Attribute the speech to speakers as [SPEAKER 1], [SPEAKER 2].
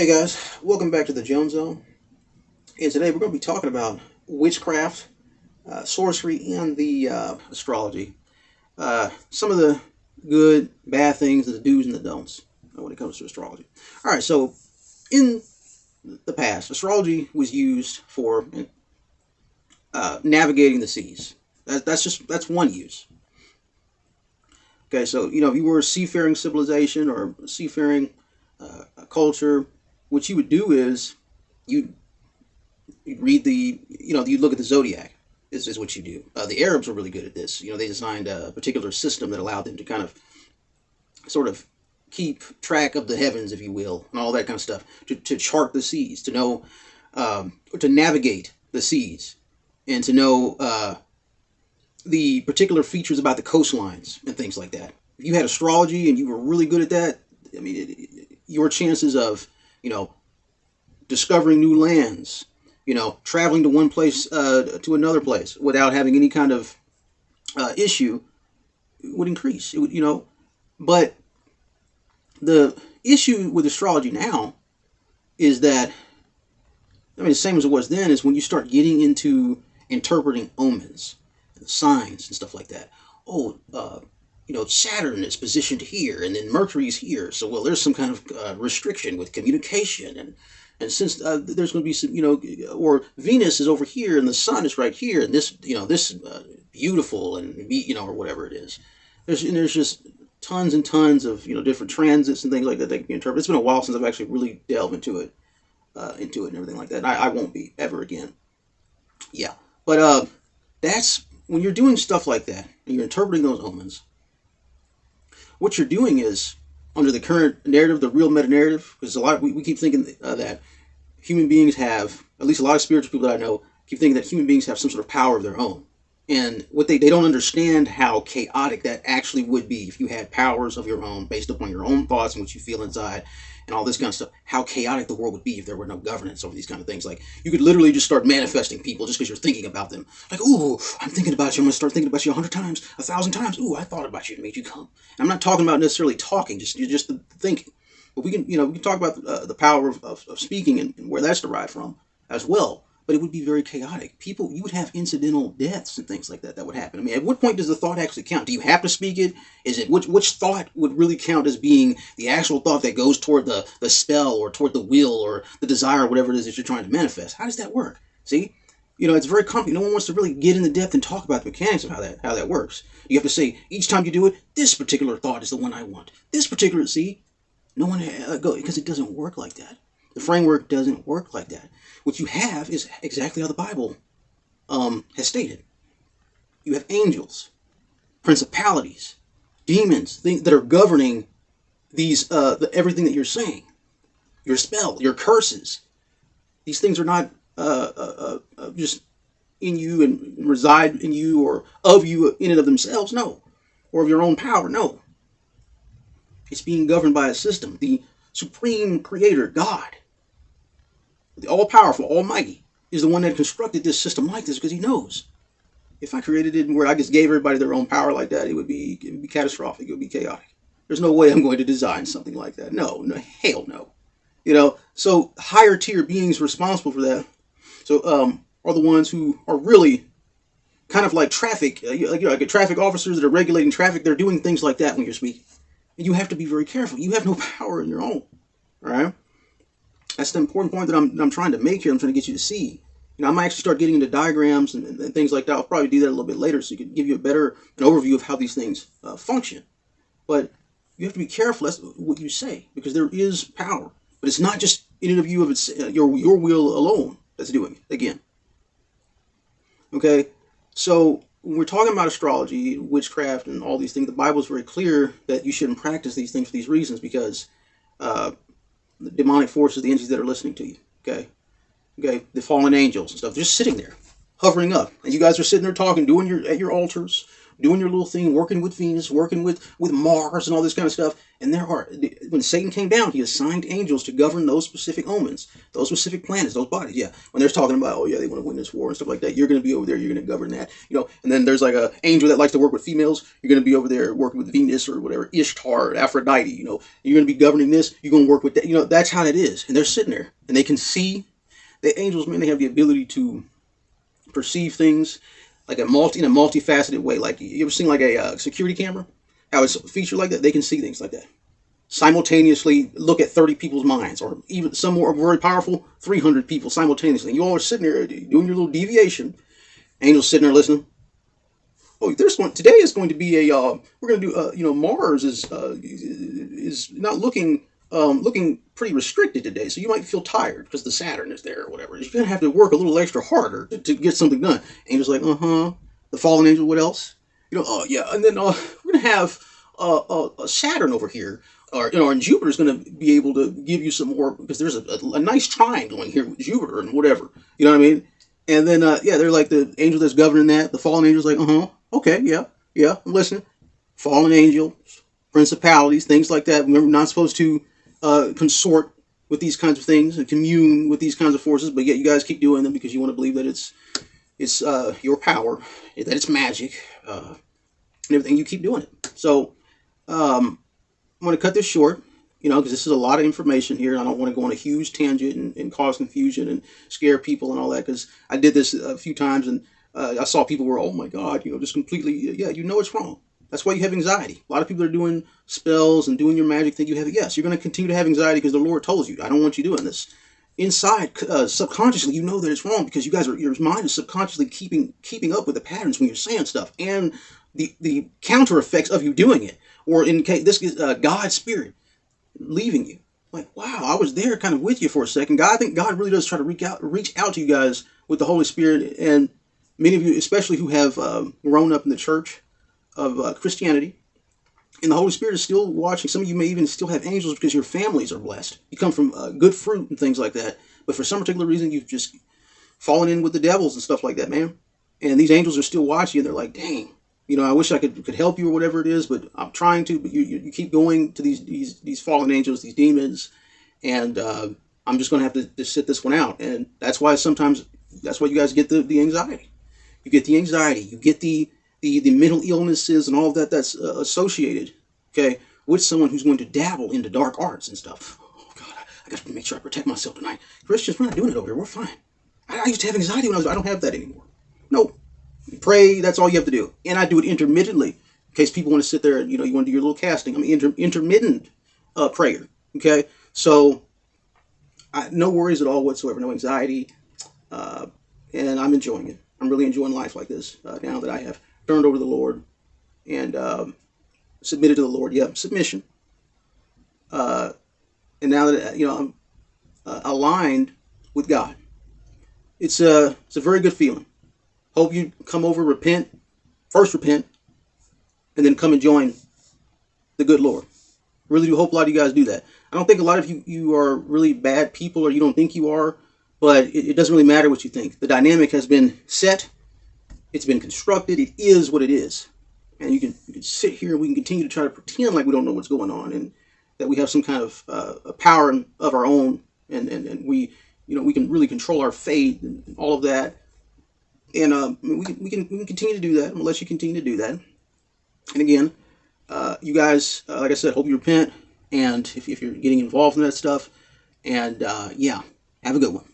[SPEAKER 1] Hey guys, welcome back to the Jones Zone. And today we're going to be talking about witchcraft, uh, sorcery, and the uh, astrology. Uh, some of the good, bad things, the do's and the don'ts when it comes to astrology. All right, so in the past, astrology was used for uh, navigating the seas. That, that's just that's one use. Okay, so you know if you were a seafaring civilization or seafaring uh, culture what you would do is you'd read the you know you'd look at the zodiac is, is what you do. Uh, the arabs were really good at this. You know they designed a particular system that allowed them to kind of sort of keep track of the heavens if you will and all that kind of stuff to, to chart the seas to know um, to navigate the seas and to know uh, the particular features about the coastlines and things like that. If you had astrology and you were really good at that i mean it, it, your chances of you know, discovering new lands, you know, traveling to one place uh, to another place without having any kind of uh, issue would increase. It would, you know, but the issue with astrology now is that I mean, the same as it was then is when you start getting into interpreting omens, and signs, and stuff like that. Oh, uh, you know, Saturn is positioned here, and then Mercury's here. So, well, there's some kind of uh, restriction with communication, and and since uh, there's going to be some, you know, or Venus is over here and the Sun is right here, and this, you know, this uh, beautiful and you know, or whatever it is. There's and there's just tons and tons of you know different transits and things like that that can be interpreted. It's been a while since I've actually really delved into it, uh, into it and everything like that. And I, I won't be ever again. Yeah, but uh, that's when you're doing stuff like that and you're interpreting those omens what you're doing is under the current narrative, the real meta narrative, because a lot we, we keep thinking uh, that human beings have, at least a lot of spiritual people that I know, keep thinking that human beings have some sort of power of their own. And what they, they don't understand how chaotic that actually would be if you had powers of your own based upon your own thoughts and what you feel inside and all this kind of stuff. How chaotic the world would be if there were no governance over these kind of things. Like you could literally just start manifesting people just because you're thinking about them. Like, ooh, I'm thinking about you. I'm gonna start thinking about you a hundred times, a thousand times. Ooh, I thought about you and made you come. I'm not talking about necessarily talking, just just the thinking. But we can, you know, we can talk about uh, the power of, of, of speaking and, and where that's derived from as well but it would be very chaotic. People, you would have incidental deaths and things like that that would happen. I mean, at what point does the thought actually count? Do you have to speak it? Is it which which thought would really count as being the actual thought that goes toward the the spell or toward the will or the desire or whatever it is that you're trying to manifest? How does that work? See, you know, it's very complicated. No one wants to really get into depth and talk about the mechanics of how that how that works. You have to say each time you do it, this particular thought is the one I want. This particular see, no one uh, go because it doesn't work like that. The framework doesn't work like that. What you have is exactly how the Bible um, has stated. You have angels, principalities, demons things that are governing these uh, the, everything that you're saying. Your spell, your curses. These things are not uh, uh, uh, uh just in you and reside in you or of you in and of themselves. No, or of your own power. No. It's being governed by a system. The supreme creator, God, the all powerful, almighty, is the one that constructed this system like this because he knows. If I created it where I just gave everybody their own power like that, it would be it would be catastrophic. It would be chaotic. There's no way I'm going to design something like that. No, no, hell no. You know, so higher tier beings responsible for that. So um, are the ones who are really kind of like traffic, uh, you know, like traffic officers that are regulating traffic. They're doing things like that when you're speaking, and you have to be very careful. You have no power in your own. Right. That's the important point that I'm, I'm trying to make here. I'm trying to get you to see. You know, I might actually start getting into diagrams and, and, things like that. I'll probably do that a little bit later so you can give you a better an overview of how these things uh, function. But you have to be careful that's what you say because there is power. But it's not just in and of you of its uh, your your will alone that's doing it. Again. Okay, so when we're talking about astrology, witchcraft, and all these things, the Bible is very clear that you shouldn't practice these things for these reasons because uh, the demonic forces, the entities that are listening to you. Okay, okay, the fallen angels and stuff, they're just sitting there, hovering up, and you guys are sitting there talking, doing your at your altars, doing your little thing, working with Venus, working with with Mars, and all this kind of stuff. And there are when Satan came down, he assigned angels to govern those specific omens, those specific planets, those bodies. Yeah, when they're talking about, oh yeah, they want to win this war and stuff like that, you're going to be over there, you're going to govern that, you know. And then there's like a angel that likes to work with females. You're going to be over there working with Venus or whatever, Ishtar, Aphrodite. You know, you're going to be governing this. You're going to work with that. You know, that's how it is. And they're sitting there, and they can see. The angels, man, they have the ability to perceive things like a multi in a multifaceted way. Like you ever seen like a uh, security camera? How it's featured like that? They can see things like that. Simultaneously look at 30 people's minds, or even some more very powerful, 300 people simultaneously. You all are sitting there doing your little deviation. Angels sitting there listening. Oh, there's one today is going to be a. Uh, we're going to do. Uh, you know, Mars is uh, is not looking um, looking pretty restricted today, so you might feel tired because the Saturn is there or whatever. You're gonna have to work a little extra harder to, to get something done. Angel's like, uh huh. The fallen angel. What else? You know, oh yeah, and then uh, we're gonna have uh, uh, Saturn over here, or you know, and Jupiter's gonna be able to give you some more because there's a, a, a nice triangle going here with Jupiter and whatever. You know what I mean? And then uh, yeah, they're like the angel that's governing that. The fallen angel's like, uh huh. Okay, yeah, yeah, I'm listening. Fallen angels, principalities, things like that. Remember, not supposed to uh, consort with these kinds of things and commune with these kinds of forces, but yet you guys keep doing them because you want to believe that it's it's uh, your power, that it's magic, uh, and everything. You keep doing it. So um, I'm going to cut this short, you know, because this is a lot of information here. I don't want to go on a huge tangent and, and cause confusion and scare people and all that because I did this a few times and uh, I saw people were, oh my God, you know, just completely, yeah, you know it's wrong. That's why you have anxiety. A lot of people are doing spells and doing your magic think you have it. Yes, you're going to continue to have anxiety because the Lord told you, I don't want you doing this. Inside, uh, subconsciously, you know that it's wrong because you guys are your mind is subconsciously keeping keeping up with the patterns when you're saying stuff and the the counter effects of you doing it, or in case this is uh, God's spirit leaving you. Like, wow, I was there, kind of with you for a second. God, I think God really does try to reach out reach out to you guys with the Holy Spirit, and many of you, especially who have um, grown up in the church of uh, Christianity. And the Holy Spirit is still watching. Some of you may even still have angels because your families are blessed. You come from uh, good fruit and things like that. But for some particular reason, you've just fallen in with the devils and stuff like that, man. And these angels are still watching you. They're like, dang, you know, I wish I could could help you or whatever it is, but I'm trying to. But you, you, you keep going to these these these fallen angels, these demons, and uh, I'm just going to have to, to sit this one out. And that's why sometimes that's why you guys get the, the anxiety. You get the anxiety. You get the the, the mental illnesses and all that that's uh, associated, okay, with someone who's going to dabble into dark arts and stuff. Oh, God, I, I got to make sure I protect myself tonight. Christians, we're not doing it over here. We're fine. I, I used to have anxiety when I was, I don't have that anymore. Nope. pray, that's all you have to do. And I do it intermittently in case people want to sit there and, you know, you want to do your little casting. I mean, inter, intermittent uh, prayer, okay? So, I, no worries at all whatsoever, no anxiety, uh, and I'm enjoying it. I'm really enjoying life like this uh, now that I have turned over to the Lord and um, submitted to the Lord. Yeah, submission. Uh, and now that you know I'm uh, aligned with God, it's a it's a very good feeling. Hope you come over, repent, first repent, and then come and join the good Lord. Really do hope a lot of you guys do that. I don't think a lot of you you are really bad people or you don't think you are, but it, it doesn't really matter what you think. The dynamic has been set it's been constructed. It is what it is. And you can, you can sit here and we can continue to try to pretend like we don't know what's going on and that we have some kind of uh, power of our own and, and, and we, you know, we can really control our fate and all of that. And uh, we, can, we, can, we can continue to do that unless you continue to do that. And again, uh, you guys, uh, like I said, hope you repent. And if, if you're getting involved in that stuff, and uh, yeah, have a good one.